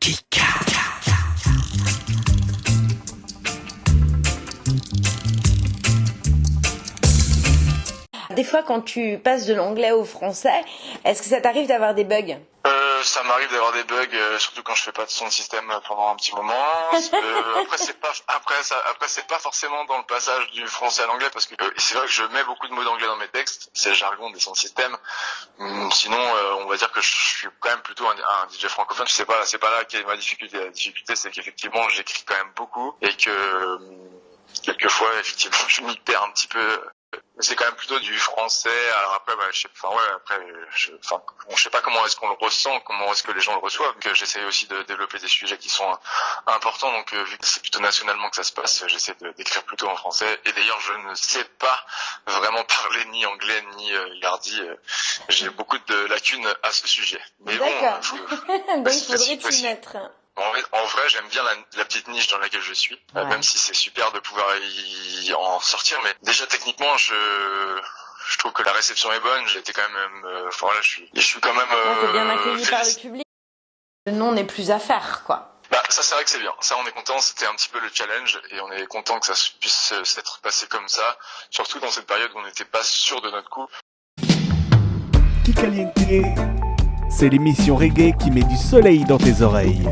Kika. Des fois, quand tu passes de l'anglais au français, est-ce que ça t'arrive d'avoir des bugs? Euh, ça m'arrive d'avoir des bugs, euh, surtout quand je fais pas de son de système pendant un petit moment. Euh, après c'est pas après ça après c'est pas forcément dans le passage du français à l'anglais parce que euh, c'est vrai que je mets beaucoup de mots d'anglais dans mes textes, c'est le jargon des sons de système. Hum, sinon on va dire que je suis quand même plutôt un, un DJ francophone. C'est pas c'est pas là qu'est ma difficulté. La difficulté c'est qu'effectivement j'écris quand même beaucoup et que hum, quelquefois effectivement je m'y perds un petit peu c'est quand même plutôt du français. Alors après, bah, je sais, enfin ouais, après, je, enfin, je sais pas comment est-ce qu'on le ressent, comment est-ce que les gens le reçoivent. J'essaie aussi de développer des sujets qui sont importants. Donc vu que c'est plutôt nationalement que ça se passe, j'essaie d'écrire plutôt en français. Et d'ailleurs, je ne sais pas vraiment parler ni anglais ni euh, yardi. J'ai beaucoup de lacunes à ce sujet. Mais bon, faut, donc il faudrait t'y mettre. En vrai, j'aime bien la, la, petite niche dans laquelle je suis, ouais. même si c'est super de pouvoir y en sortir. Mais déjà techniquement, je je trouve que la réception est bonne. J'ai été quand même, euh, enfin là, je suis, je suis quand même. Euh, bien accueilli par le public. Le nom n'est plus à faire, quoi. Bah ça c'est vrai que c'est bien. Ça on est content. C'était un petit peu le challenge et on est content que ça puisse s'être passé comme ça. Surtout dans cette période où on n'était pas sûr de notre coup. Kikaliente, c'est l'émission reggae qui met du soleil dans tes oreilles.